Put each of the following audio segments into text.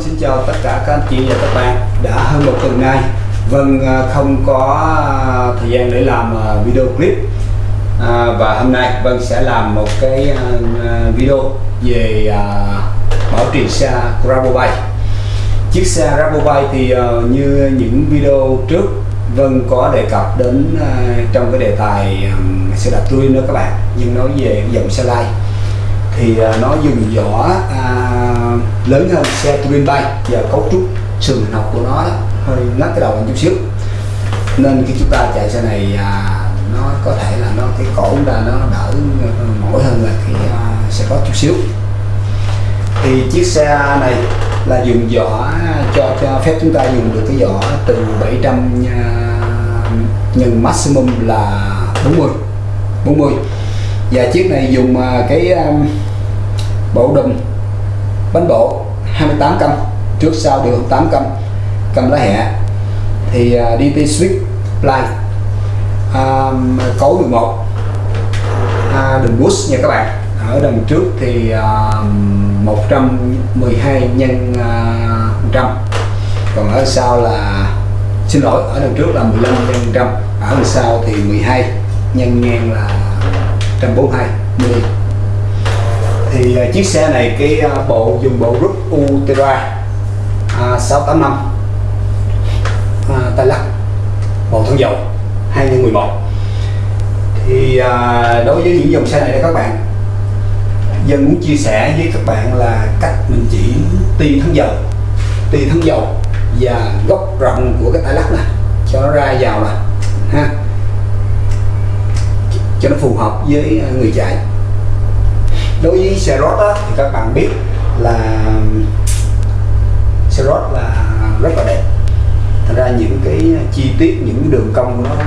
Xin chào tất cả các anh chị và các bạn. Đã hơn một tuần nay. Vâng à, không có à, thời gian để làm à, video clip. À, Và hôm nay Vâng sẽ làm một cái video về à, bảo trì xe Rabobank. Chiếc xe Rabobank thì à, như những video trước Vâng có đề cập đến à, trong cái đề tài à, xe đạp touring nữa các bạn. Nhưng nói về dòng xe lai thì à, nó dùng vỏ à, lớn hơn xe twin bay. Và cấu trúc sườn học của nó hơi ngắt cái đầu một chút xíu. Nên khi chúng ta chạy xe này à, nó có thể là nó cái cổ chúng ta nó đỡ mỏi hơn là cái à, xe có chút xíu. Thì chiếc xe này là dùng vỏ cho, cho phép chúng ta dùng được cái vỏ từ 700 à, nhân maximum là 40 40 và chiếc này dùng à, cái à, um, bộ đùm bánh bộ 28 cân. Trước sau đều 8 cân. Cầm lá hẹ thì uh, DT Swift play. Um, cấu 11 uh, đường bus nha các bạn. Ở đằng trước thì à, uh, 112 nhân à, uh, 100 còn ở sau là xin lỗi ở đằng trước là 15 nhân 100 ở đằng sau thì 12 nhân ngang là 142 mm thì à, chiếc xe này cái à, bộ dùng bộ rút Ultra à, 685 à, tay lắc bộ thân dầu 2011 thì à, đối với những dòng xe này các bạn dân muốn chia sẻ với các bạn là cách mình chỉ ti thân dầu ti thân dầu và góc rộng của cái tay lắc này cho nó ra vào là ha cho nó phù hợp với à, người chạy đối với xe road á, thì các bạn biết là xe road là rất là đẹp. Thành ra những cái chi tiết những đường cong của nó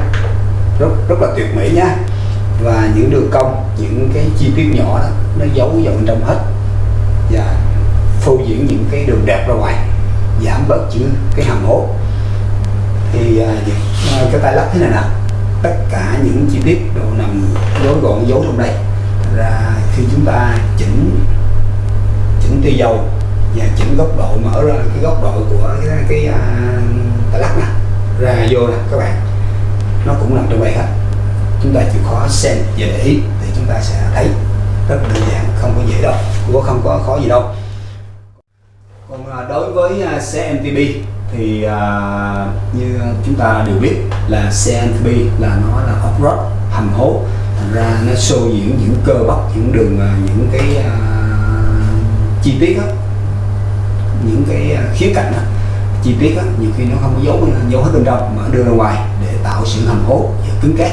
rất rất là tuyệt mỹ nhá. Và những đường cong những cái chi tiết nhỏ đó nó giấu vào bên trong hết. Và phô diễn những cái đường đẹp ra ngoài giảm bớt chữ cái hầm hố. Thì à, à, cái tay lắp thế này nè tất cả những chi tiết đều nằm gói gọn giấu trong đây khi chúng ta chỉnh chỉnh tia dầu và chỉnh góc độ mở ra cái góc độ của cái, cái uh, tà lắc nè ra vô nè các bạn. Nó cũng nằm trong đây hết. Chúng ta chịu khó xem và để ý thì chúng ta sẽ thấy rất đơn giản không có dễ đâu cũng không có khó gì đâu. Còn à, đối với à, xe MTB thì uh, như chúng ta đều biết là xe MTB là nó là off-road hầm hố thành ra nó show diễn những cơ bắp những đường à, những cái uh, chi tiết đó, những cái à, khía cạnh đó, chi tiết đó, nhiều khi nó không có giấu giấu hết bên trong mà đưa ra ngoài để tạo sự hầm hố và cứng cáp.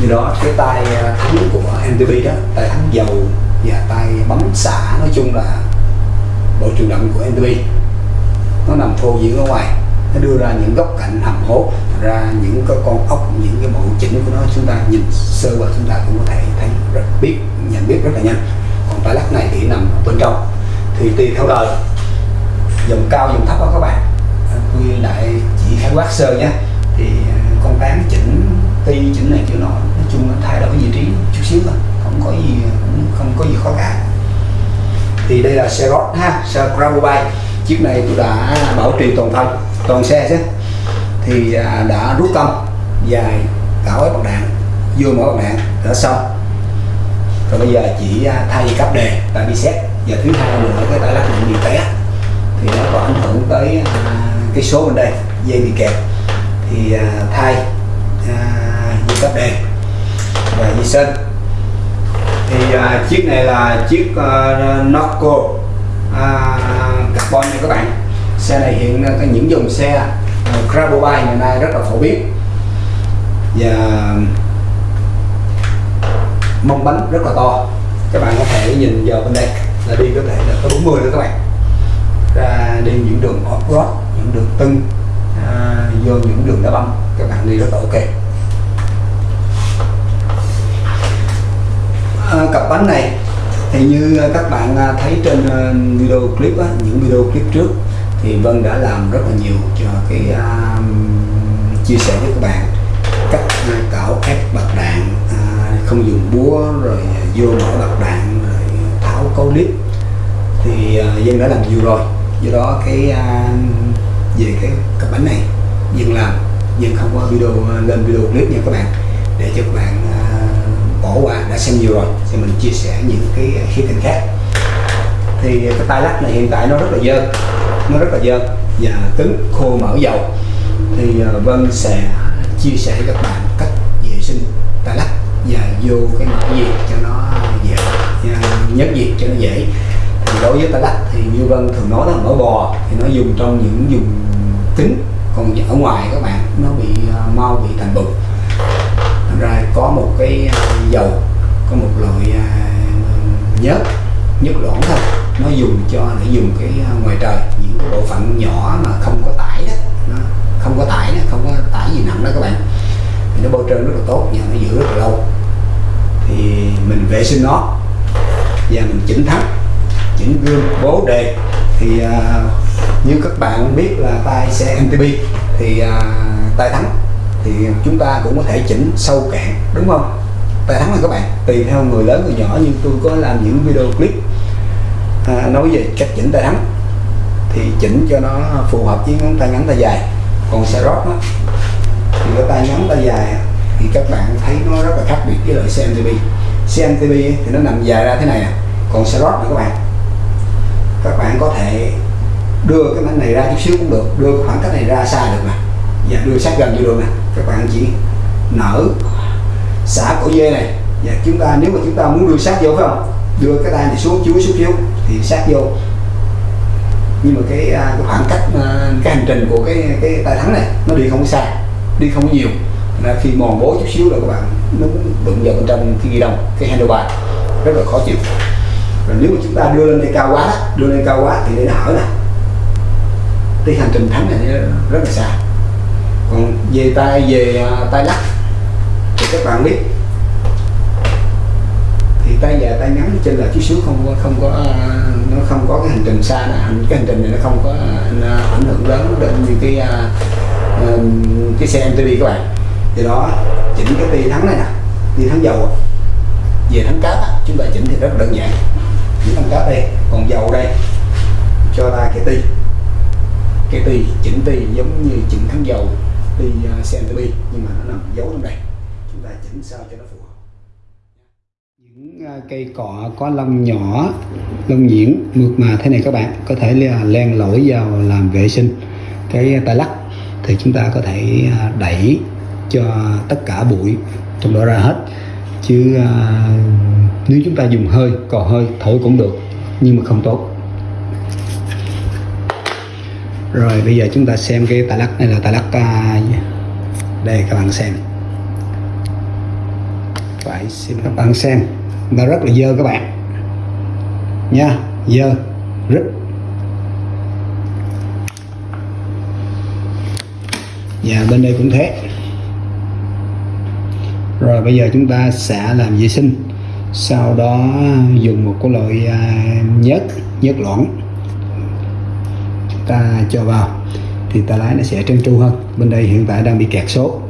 Như đó cái tay thắng của MTB đó tay thắng dầu và tay bấm xả nói chung là bộ truyền động của MTB nó nằm phô diễn ở ngoài nó đưa ra những góc cạnh hầm hố, ra những cái con ốc, những cái bộ chỉnh của nó, chúng ta nhìn sơ qua chúng ta cũng có thể thấy rất biết, nhận biết rất là nhanh. Còn tay lắc này thì nằm bên trong. Thì tùy theo đời, dòng cao, dòng thấp đó các bạn. À, Quy lại chỉ khái quát sơ nhé. Thì à, con tán chỉnh, ti chỉnh này kiểu nọ, nói chung nó thay đổi vị trí chút xíu thôi. Không có gì, cũng không có gì khó cả. Thì đây là xe gót ha xe Grabobike chiếc này tôi đã bảo trì toàn thân toàn xe chứ. Thì à, đã rút công dài cả ép bạc đạn vô mỗi bạc đạn đã xong. Rồi bây giờ chỉ à, thay dây đề tại bị xét. Và thứ hai nữa cái tay lắc điện bị té. Thì nó có ảnh hưởng tới à, cái số bên đây dây bị kẹt. Thì à, thay à, dây cấp đề và dây sên thì à, chiếc này là chiếc uh, Norco carbon nha các bạn xe này hiện có những dòng xe ờ, uh, Grabobike ngày nay rất là phổ biến. Và mông bánh rất là to. Các bạn có thể nhìn vào bên đây là đi có thể là có 40 nữa các bạn. Ra đi những đường off-road những đường tưng à, vô những đường đá băng các bạn đi rất là ok. À, cặp bánh này thì như các bạn à, thấy trên ờ, video clip á, những video clip trước thì Vân đã làm rất là nhiều cho cái uh, chia sẻ với các bạn cách cạo ép bạc đạn uh, không dùng búa rồi vô mở bạc đạn rồi tháo cấu clip thì à, uh, Dân đã làm nhiều rồi. Do đó cái uh, về cái cặp bánh này vân làm. Nhưng không có video lên video clip nha các bạn để cho các bạn uh, bỏ qua. Đã xem nhiều rồi thì mình chia sẻ những cái khía cạnh khác. Thì cái tay lắc này hiện tại nó rất là dơ nó rất là dơ và cứng, khô, mỡ, dầu. Thì ờ, Vân sẽ chia sẻ với các bạn cách vệ sinh tay lắc và vô cái mỡ gì cho nó dễ à, nhất diệt cho nó dễ. Thì đối với tay lắc thì như Vân thường nói là mỡ bò thì nó dùng trong những dùng kính, còn ở ngoài các bạn, nó bị ờ, mau, bị thành bụng Thành ra có một cái ờ, dầu, có một loại nhớt nhất loãng thôi, nó dùng cho, để dùng cái ngoài trời bộ phận nhỏ mà không có tải đó nó không có tải đó, không có tải gì nặng đó các bạn. Thì nó bôi trơn rất là tốt và nó giữ rất là lâu. Thì mình vệ sinh nó và mình chỉnh thắt chỉnh gương bố đề. Thì à, như các bạn biết là tay xe MTB thì à, tay thắng. Thì chúng ta cũng có thể chỉnh sâu cạn đúng không? Tay thắng là các bạn tùy theo người lớn người nhỏ. Nhưng tôi có làm những video clip à, nói về cách chỉnh tay thắng thì chỉnh cho nó phù hợp với ngón tay ngắn tay dài. Còn xe rót đó, thì cái tay ngắn tay dài thì các bạn thấy nó rất là khác biệt với loại xe MTB xe MTB thì nó nằm dài ra thế này à. Còn xe rót này các bạn các bạn có thể đưa cái bánh này ra chút xíu cũng được đưa khoảng cách này ra xa được nè và dạ, đưa sát gần vô được nè các bạn chỉ nở xả cổ dê này. Và chúng ta nếu mà chúng ta muốn đưa sát vô phải không? Đưa cái tay này xuống chúi xuống chiếu thì sát vô nhưng mà cái, à, cái khoảng cách à, cái hành trình của cái cái tay thắng này nó đi không có xa đi không có nhiều. Là khi mòn bố chút xíu là các bạn nó đụng vào bên trong cái ghi đồng cái handlebar rất là khó chịu. Rồi nếu mà chúng ta đưa lên đây cao quá đưa lên cao quá thì nó hở nè. Cái hành trình thắng này rất là xa. Còn về tay về à, tay lắc thì các bạn biết tay dài tay ngắn trên là chút xíu không có không có à, nó không có cái hành trình xa này hành cái hành trình này nó không có à, nó ảnh hưởng lớn đến như cái à, cái xe MTB các bạn. Thì đó chỉnh cái ti thắng này nè ti thắng dầu. Về thắng cáp chúng ta chỉnh thì rất đơn giản. Chỉnh thắng cáp đây còn dầu đây cho ra cái ti cái ti chỉnh ti giống như chỉnh thắng dầu ti uh, xe MTB nhưng mà nó nằm giấu trong đây. Chúng ta chỉnh sao cho nó phù hợp cây cọ có lông nhỏ lông nhuyễn mượt mà thế này các bạn. Có thể là len lỏi vào làm vệ sinh cái tay lắc. Thì chúng ta có thể à, đẩy cho tất cả bụi trong đó ra hết. Chứ à, nếu chúng ta dùng hơi cò hơi thổi cũng được nhưng mà không tốt. Rồi bây giờ chúng ta xem cái tay lắc này là tay lắc à, đây các bạn xem. Phải xin các bạn xem nó rất là dơ các bạn. Nha, dơ rất và dạ, bên đây cũng thế. Rồi, bây giờ chúng ta sẽ làm vệ sinh. Sau đó dùng một cái loại à, nhớt nhớt loãng. Chúng ta cho vào. Thì ta lái nó sẽ trơn tru hơn. Bên đây hiện tại đang bị kẹt số.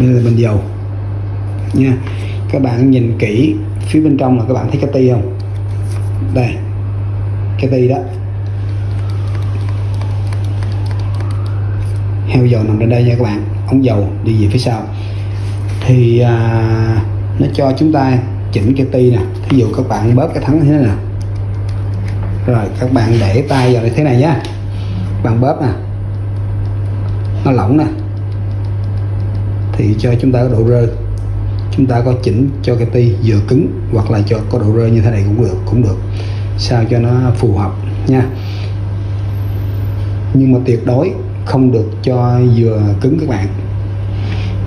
Nên là mình dầu. Nha. Các bạn nhìn kỹ phía bên trong là các bạn thấy cái ti không? Đây cái ti đó. Heo dầu nằm trên đây nha các bạn. Ống dầu đi về phía sau. Thì à, nó cho chúng ta chỉnh cái ti nè. Thí dụ các bạn bóp cái thắng thế này nè. Rồi các bạn để tay vào như thế này nhá. Bạn bóp nè. Nó lỏng nè thì cho chúng ta có độ rơi chúng ta có chỉnh cho cái ti vừa cứng hoặc là cho có độ rơi như thế này cũng được cũng được, sao cho nó phù hợp nha. Nhưng mà tuyệt đối không được cho vừa cứng các bạn.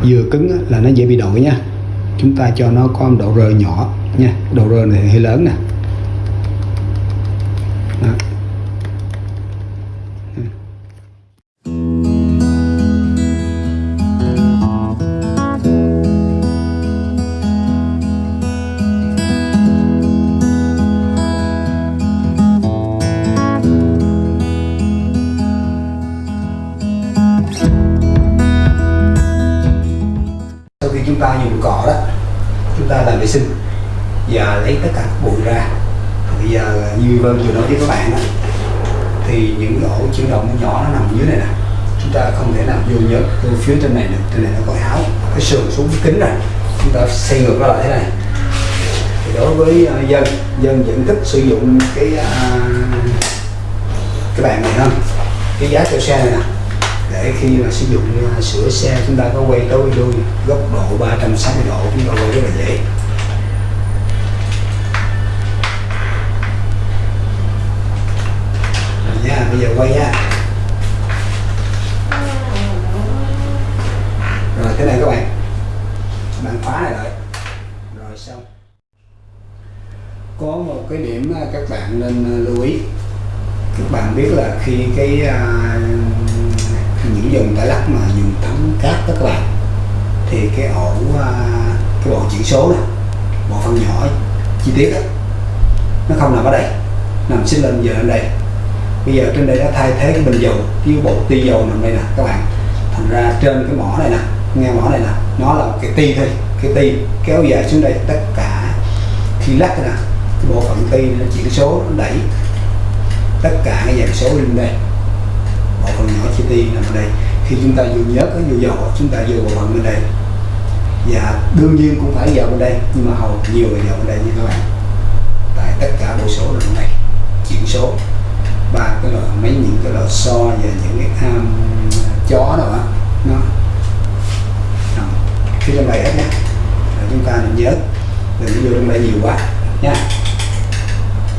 Vừa cứng là nó dễ bị đổi nha. Chúng ta cho nó có độ rơi nhỏ nha. Độ rơi này hơi lớn nè. Đó. Vừa nói với các bạn đó, thì những cái ổ chuyển động nhỏ nó nằm dưới này nè. Chúng ta không thể nào vô nhớ vô phía trên này được trên này nó có áo cái sườn xuống cái kính này chúng ta xây ngược nó lại thế này. Thì đối với uh, dân dân vẫn thích sử dụng cái uh, cái bàn này hơn. Cái giá cho xe này nè. Để khi mà sử dụng uh, sửa xe chúng ta có quay tối đuôi góc độ 360 độ chúng ta quay rất là dễ. Bây giờ quay nha. Rồi thế này các bạn. Bạn khóa này lại. Rồi xong. Có một cái điểm các bạn nên ờ, lưu ý. Các bạn biết là khi cái à, những dùng tải lắc mà dùng thấm cát đó các bạn thì cái ổ à, cái bộ chỉ số này bộ phận nhỏ chi tiết đó, nó không nằm ở đây nằm xích lên giờ lên đây bây giờ trên đây đã thay thế cái bình dầu cái bộ ti dầu nằm đây nè, các bạn. Thành ra trên cái mỏ này nè, nghe mỏ này nè, nó là một cái ti thôi, cái ti kéo dài xuống đây tất cả khi lắc nè, cái bộ phận ti nó chỉ số, nó đẩy tất cả cái dàn số lên đây. Bộ phận nhỏ chi ti nằm ở đây. Khi chúng ta vừa nhớt cái vô dầu, chúng ta vừa bộ phận bên đây. Và đương nhiên cũng phải vào bên đây, nhưng mà hầu nhiều là vào bên đây nha các bạn. Tại tất cả bộ số là bên đây, chuyển số ba cái loại mấy những cái loại so và những cái um, chó đó á nó. Khi trong đây hết nha. Rồi chúng ta nên nhớ. Đừng vô trong đây nhiều quá nha.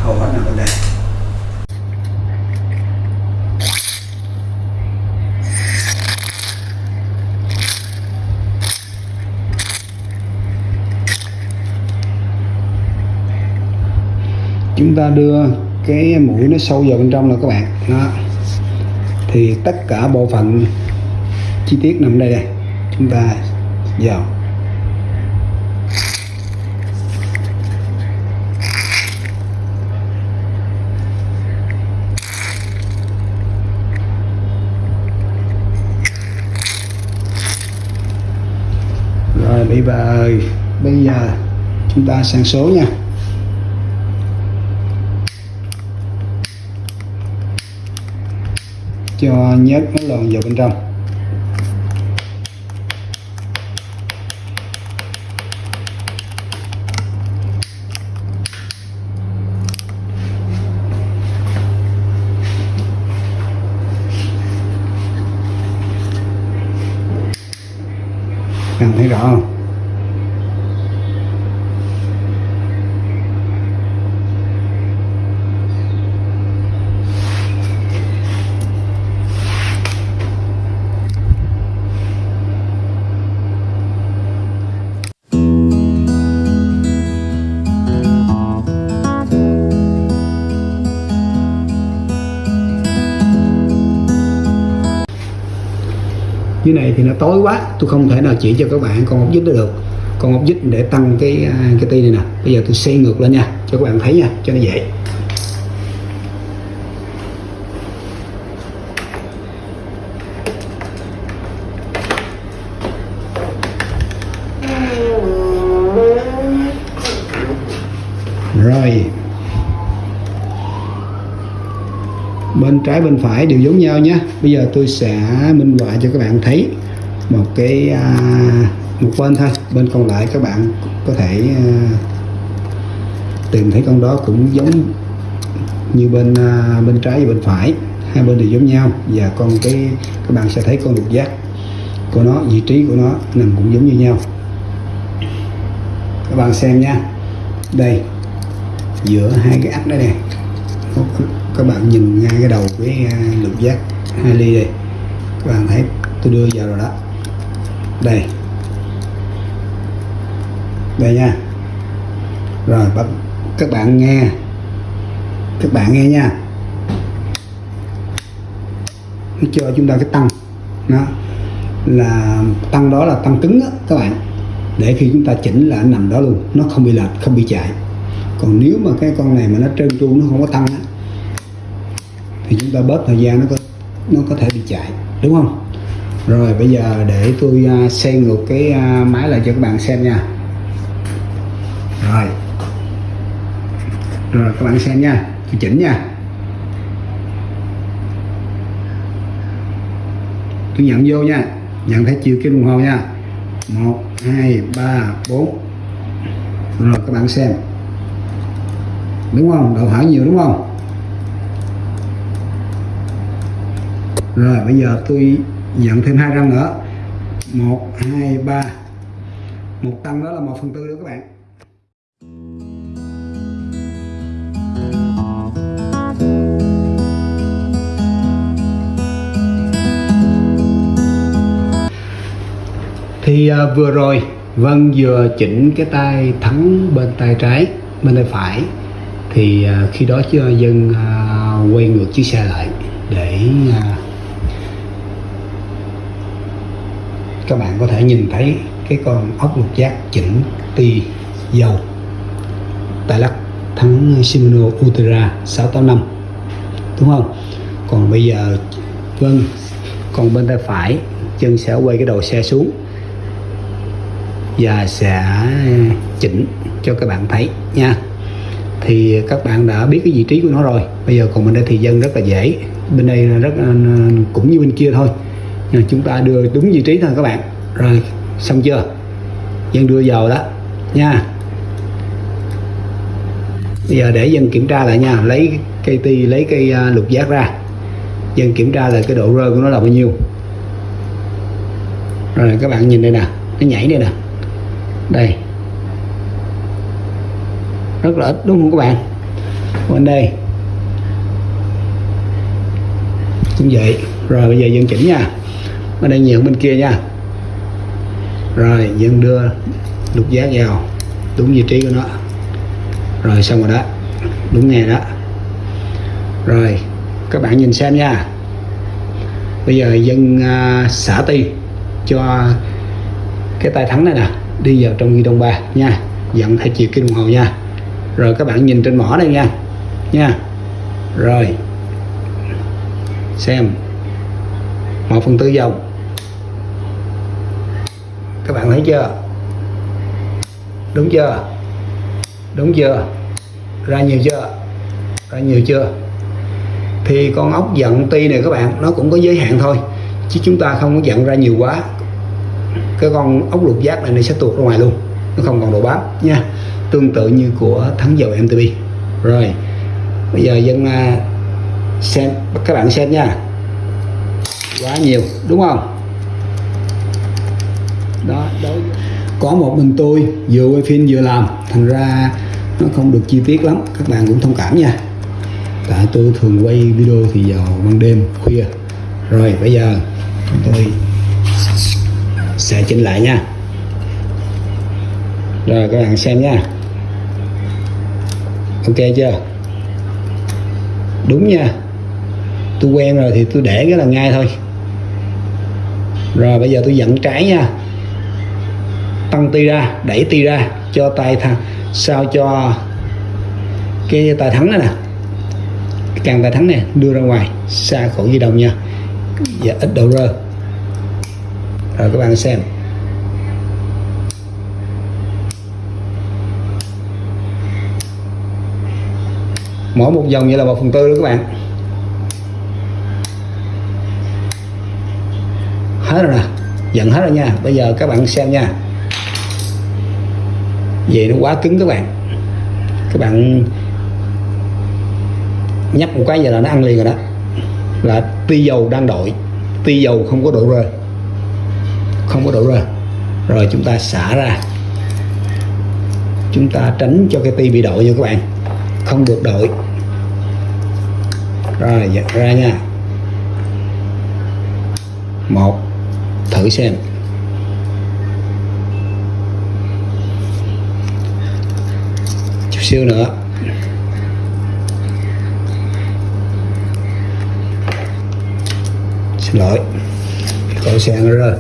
Hầu hết là bên đây. Chúng ta đưa cái mũi nó sâu vào bên trong là các bạn. Đó. Thì tất cả bộ phận chi tiết nằm đây đây. Chúng ta vào. Rồi bây giờ bây giờ chúng ta sang số nha. Cho nhớt nó lòn vào bên trong. Bạn thấy rõ không? Dưới này thì nó tối quá, tôi không thể nào chỉ cho các bạn con ốc vít đó được. Con ốc vít để tăng cái à, cái ti này nè. Bây giờ tôi xây ngược lên nha, cho các bạn thấy nha, cho nó dễ. Bên trái bên phải đều giống nhau nhé. Bây giờ tôi sẽ minh họa cho các bạn thấy một cái à, một bên thôi. Bên còn lại các bạn có thể à, tìm thấy con đó cũng giống như bên à, bên trái và bên phải. Hai bên đều giống nhau và con cái các bạn sẽ thấy con lục giác của nó vị trí của nó nằm cũng giống như nhau. Các bạn xem nha. Đây giữa hai cái ách đó nè các bạn nhìn ngay cái đầu cái lượng lục giác hai ly đây. Các bạn thấy tôi đưa vào rồi đó. Đây. Đây nha. Rồi bắt các bạn nghe. Các bạn nghe nha. Nó cho chúng ta cái tăng. Nó là tăng đó là tăng cứng đó, các bạn. Để khi chúng ta chỉnh là nằm đó luôn. Nó không bị lệch không bị chạy còn nếu mà cái con này mà nó trơn tru nó không có tăng á thì chúng ta bớt thời gian nó có nó có thể bị chạy đúng không? Rồi bây giờ để tôi uh, ngược cái uh, máy lại cho các bạn xem nha. Rồi. Rồi các bạn xem nha tôi chỉnh nha. Tôi nhận vô nha nhận thấy chiều kim đồng hồ nha. Một hai ba bốn. Rồi các bạn xem đúng không? Đậu hỏi nhiều đúng không? Rồi bây giờ tôi dặn thêm hai răng nữa. Một hai ba. Một tăng đó là một phần tư nữa các bạn. Thì à, vừa rồi Vân vừa chỉnh cái tay thắng bên tay trái bên tay phải thì à, khi đó à, dân à, quay ngược chiếc xe lại để các bạn có thể nhìn thấy cái con ốc lục giác chỉnh ti dầu tại lắc, thắng Shimano Ultra 685 đúng không? Còn bây giờ vâng còn bên tay phải, chân sẽ quay cái đầu xe xuống và sẽ chỉnh cho các bạn thấy nha thì các bạn đã biết cái vị trí của nó rồi. Bây giờ còn bên đây thì dân rất là dễ. Bên đây là rất à, cũng như bên kia thôi. Nhưng chúng ta đưa đúng vị trí thôi các bạn. Rồi, xong chưa? Dân đưa vào đó, nha. Bây giờ để dân kiểm tra lại nha. Lấy cây ti, lấy cây à, lục giác ra. Dân kiểm tra lại cái độ rơi của nó là bao nhiêu. Rồi, các bạn nhìn đây nè. Nó nhảy đây nè. Đây rất là ít đúng không các bạn? Bên đây. Cũng vậy. Rồi bây giờ dân chỉnh nha. Bên đây nhiều bên kia nha. Rồi dân đưa lục giác vào đúng vị trí của nó. Rồi xong rồi đó. Đúng nghe đó. Rồi các bạn nhìn xem nha. Bây giờ dân uh, à, xả ti cho cái tay thắng này nè. Đi vào trong ghi đông ba nha. Dặn theo chiều kim đồng hồ nha rồi các bạn nhìn trên mỏ đây nha. Nha. Rồi. Xem. Một phần tư dòng. Các bạn thấy chưa? Đúng chưa? Đúng chưa? Ra nhiều chưa? Ra nhiều chưa? Thì con ốc giận ti này các bạn, nó cũng có giới hạn thôi. Chứ chúng ta không có giận ra nhiều quá. Cái con ốc lục giác này nó sẽ tuột ra ngoài luôn. Nó không còn độ bám. Nha tương tự như của thắng dầu MTB rồi, bây giờ dân à, xem, các bạn xem nha. Quá nhiều, đúng không? Đó, đối có một mình tôi, vừa quay phim vừa làm. Thành ra nó không được chi tiết lắm, các bạn cũng thông cảm nha. Tại tôi thường quay video thì vào ban đêm, khuya. Rồi, bây giờ tôi sẽ chỉnh lại nha. Rồi, các bạn xem nha ok chưa? Đúng nha. Tôi quen rồi thì tôi để cái là ngay thôi. Rồi bây giờ tôi dẫn trái nha. Tăng ti ra, đẩy ti ra, cho tay thẳng sao cho cái tay thắng này nè. Càng tay thắng này đưa ra ngoài, xa khỏi di động nha. Và ít độ rơ. Rồi các bạn xem. Mỗi một dòng như là một phần tư đó các bạn. Hết rồi nè dần hết rồi nha. Bây giờ các bạn xem nha. Vậy nó quá cứng các bạn. Các bạn nhấp một cái giờ là nó ăn liền rồi đó. Là ti dầu đang đội ti dầu không có độ rơi. Không có độ rơi. Rồi chúng ta xả ra. Chúng ta tránh cho cái ti bị đội nha các bạn. Không được đội rồi giật ra nha. Một, thử xem. Chút xíu nữa. Xin lỗi. Cậu xe nó rơi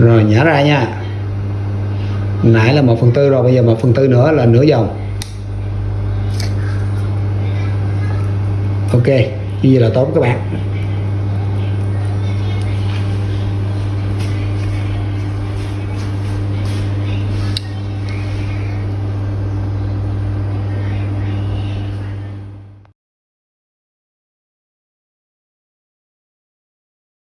rồi nhả ra nha. Nãy là một phần tư rồi, bây giờ một phần tư nữa là nửa vòng ok, như vậy là tốt các bạn.